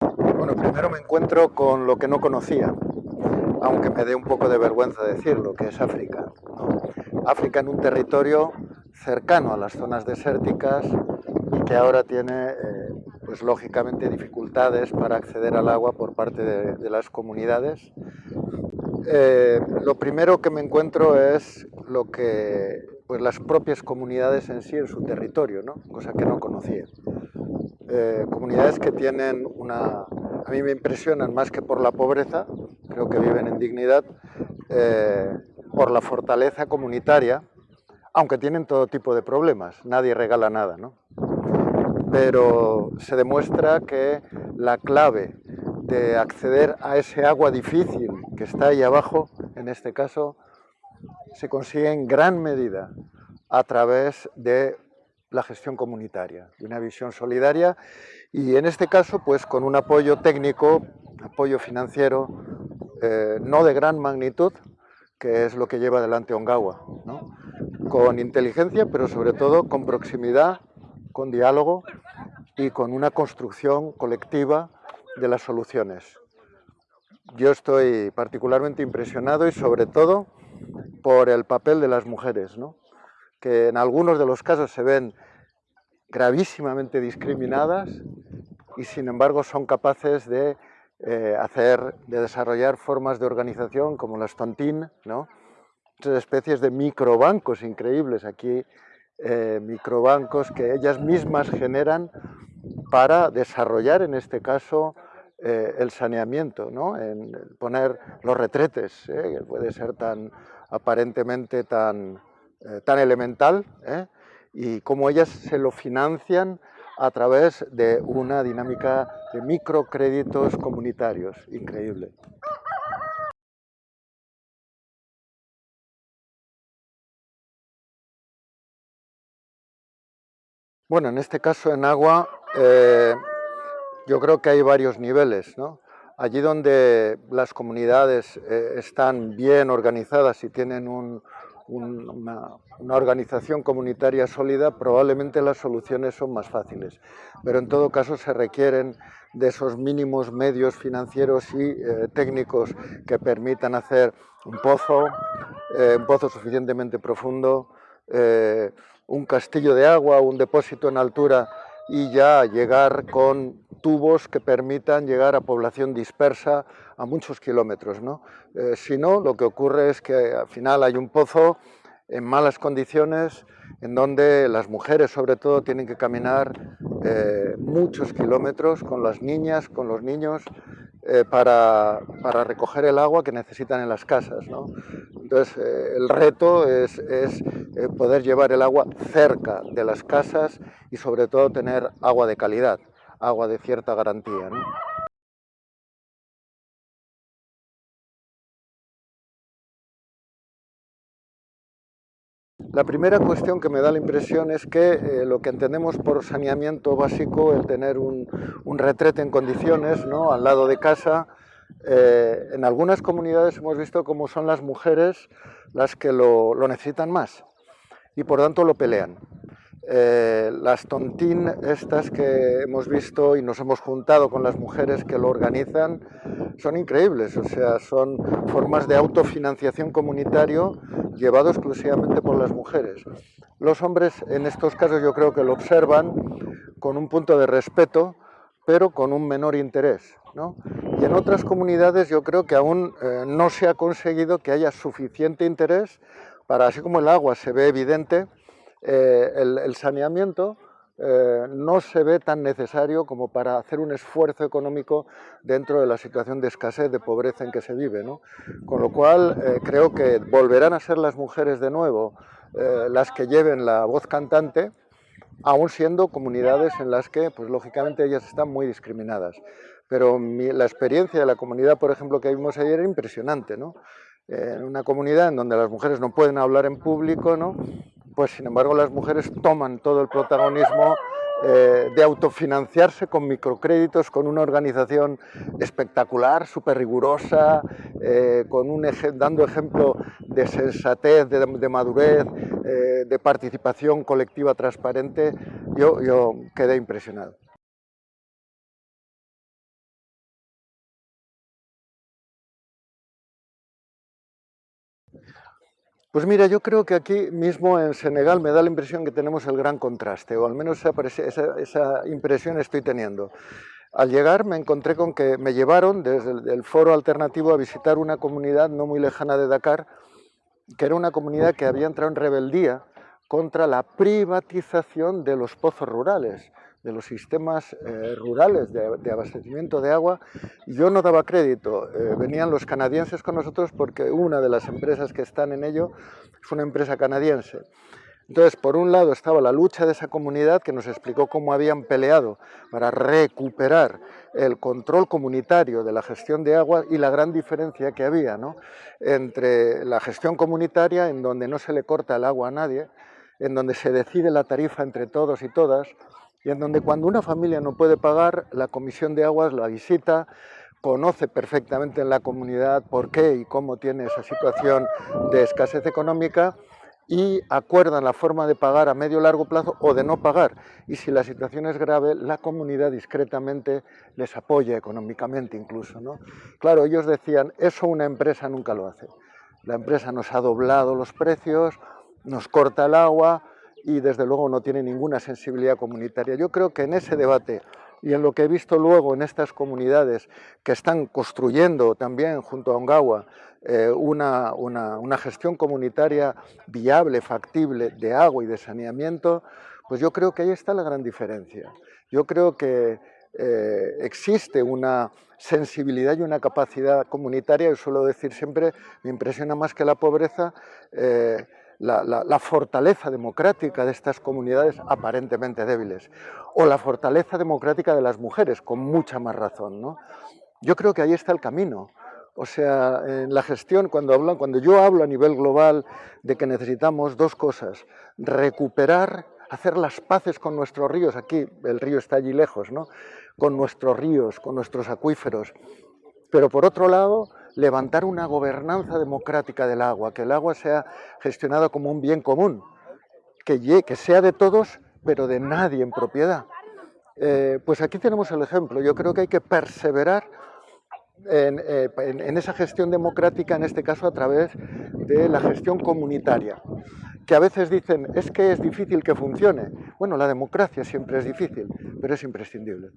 Bueno, primero me encuentro con lo que no conocía, aunque me dé un poco de vergüenza decirlo, que es África. África en un territorio cercano a las zonas desérticas y que ahora tiene, eh, pues lógicamente, dificultades para acceder al agua por parte de, las comunidades. Eh, lo primero que me encuentro es lo que pues las propias comunidades en sí en su territorio, ¿no? cosa que no conocía. Eh, comunidades que tienen una... A mí me impresionan más que por la pobreza, creo que viven en dignidad, eh, por la fortaleza comunitaria, aunque tienen todo tipo de problemas, nadie regala nada, ¿no? Pero se demuestra que la clave de acceder a ese agua difícil que está ahí abajo, en este caso, se consigue en gran medida a través de la gestión comunitaria, de una visión solidaria y en este caso pues con un apoyo técnico, apoyo financiero, eh, no de gran magnitud, que es lo que lleva adelante Ongawa, con inteligencia pero sobre todo con proximidad, con diálogo y con una construcción colectiva de las soluciones. Yo estoy particularmente impresionado y sobre todo por el papel de las mujeres, ¿no? Que en algunos de los casos se ven gravísimamente discriminadas y sin embargo son capaces de eh, hacer, de desarrollar formas de organización como las tontín, ¿no? especies de microbancos increíbles aquí, eh, microbancos que ellas mismas generan para desarrollar en este caso eh, el saneamiento, ¿no? en poner los retretes, que puede ser tan aparentemente tan, eh, tan elemental, ¿eh? y cómo ellas se lo financian a través de una dinámica de microcréditos comunitarios, increíble. Bueno, en este caso en agua eh, yo creo que hay varios niveles. ¿no? Allí donde las comunidades están bien organizadas y tienen un, una, organización comunitaria sólida, probablemente las soluciones son más fáciles. Pero en todo caso se requieren de esos mínimos medios financieros y eh, técnicos que permitan hacer un pozo, eh, un pozo suficientemente profundo, eh, un castillo de agua, un depósito en altura y ya llegar con tubos que permitan llegar a población dispersa a muchos kilómetros. ¿no? Eh, si no, lo que ocurre es que al final hay un pozo en malas condiciones, en donde las mujeres sobre todo tienen que caminar eh, muchos kilómetros con las niñas, con los niños, eh, para, para, recoger el agua que necesitan en las casas. ¿no? Entonces, el reto es, es poder llevar el agua cerca de las casas y sobre todo tener agua de calidad agua de cierta garantía. ¿no? La primera cuestión que me da la impresión es que eh, lo que entendemos por saneamiento básico, el tener un, retrete en condiciones ¿no? al lado de casa, eh, en algunas comunidades hemos visto cómo son las mujeres las que lo, lo necesitan más y por tanto lo pelean. Eh, las tontín estas que hemos visto y nos hemos juntado con las mujeres que lo organizan son increíbles, o sea, son formas de autofinanciación comunitario llevado exclusivamente por las mujeres. Los hombres en estos casos yo creo que lo observan con un punto de respeto, pero con un menor interés. Y en otras comunidades yo creo que aún eh, no se ha conseguido que haya suficiente interés para, así como el agua se ve evidente, eh, el, saneamiento eh, no se ve tan necesario como para hacer un esfuerzo económico dentro de la situación de escasez, de pobreza en que se vive. Con lo cual creo que volverán a ser las mujeres de nuevo las que lleven la voz cantante, aún siendo comunidades en las que, pues lógicamente, ellas están muy discriminadas. Pero la experiencia de la comunidad, por ejemplo, que vimos ayer era impresionante, ¿no? En una comunidad en donde las mujeres no pueden hablar en público, ¿no? pues sin embargo las mujeres toman todo el protagonismo eh, de autofinanciarse con microcréditos, con una organización espectacular, súper rigurosa, eh, con un dando ejemplo de sensatez, de, madurez, eh, de participación colectiva transparente, yo quedé impresionado. Pues mira, yo creo que aquí mismo en Senegal me da la impresión que tenemos el gran contraste, o al menos esa, impresión estoy teniendo. Al llegar me encontré con que me llevaron desde el foro alternativo a visitar una comunidad no muy lejana de Dakar, que era una comunidad que había entrado en rebeldía contra la privatización de los pozos rurales de los sistemas eh, rurales de, abastecimiento de agua, yo no daba crédito. Eh, venían los canadienses con nosotros porque una de las empresas que están en ello es una empresa canadiense. Entonces, por un lado estaba la lucha de esa comunidad que nos explicó cómo habían peleado para recuperar el control comunitario de la gestión de agua y la gran diferencia que había entre la gestión comunitaria, en donde no se le corta el agua a nadie, en donde se decide la tarifa entre todos y todas, y en donde cuando una familia no puede pagar, la Comisión de Aguas la visita, conoce perfectamente en la comunidad por qué y cómo tiene esa situación de escasez económica y acuerdan la forma de pagar a medio largo plazo o de no pagar. Y si la situación es grave, la comunidad discretamente les apoya económicamente incluso. ¿no? Claro, ellos decían, eso una empresa nunca lo hace. La empresa nos ha doblado los precios, nos corta el agua, y desde luego no tiene ninguna sensibilidad comunitaria. Yo creo que en ese debate y en lo que he visto luego en estas comunidades que están construyendo también junto a Ongawa eh, una, una, gestión comunitaria viable, factible de agua y de saneamiento, pues yo creo que ahí está la gran diferencia. Yo creo que eh, existe una sensibilidad y una capacidad comunitaria, y suelo decir siempre, me impresiona más que la pobreza, eh, la, fortaleza democrática de estas comunidades aparentemente débiles, o la fortaleza democrática de las mujeres, con mucha más razón. ¿no? Yo creo que ahí está el camino. O sea, en la gestión, cuando, hablan, cuando yo hablo a nivel global de que necesitamos dos cosas, recuperar, hacer las paces con nuestros ríos, aquí el río está allí lejos, ¿no? con nuestros ríos, con nuestros acuíferos, pero por otro lado, levantar una gobernanza democrática del agua, que el agua sea gestionada como un bien común, que, sea de todos, pero de nadie en propiedad. Eh, pues aquí tenemos el ejemplo. Yo creo que hay que perseverar eh, en, en, esa gestión democrática, en este caso a través de la gestión comunitaria, que a veces dicen, es que es difícil que funcione. Bueno, la democracia siempre es difícil, pero es imprescindible.